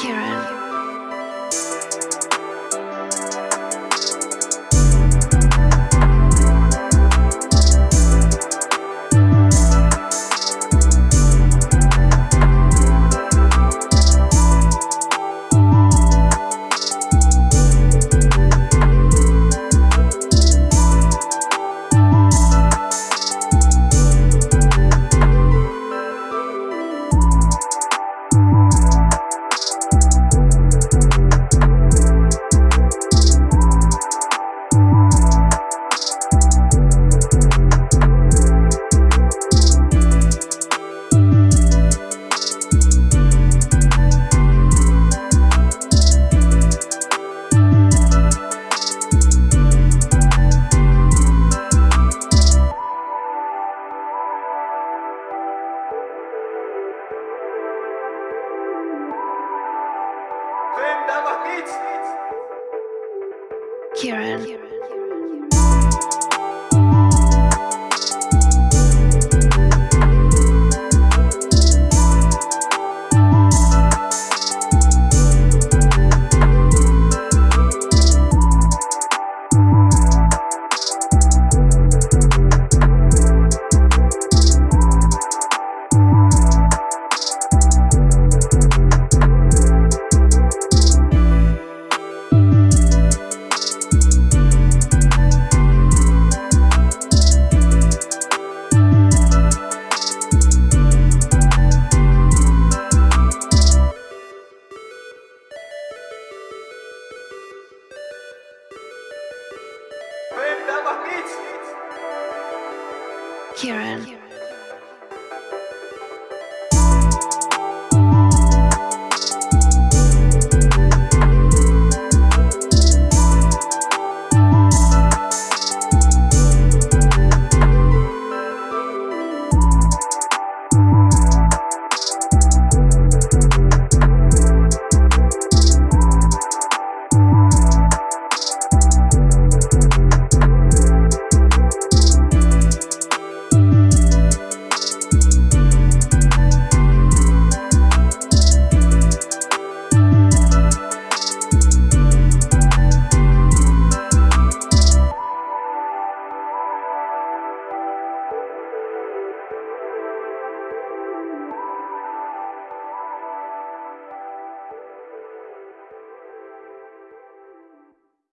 Kieran. Kieran. Kieran.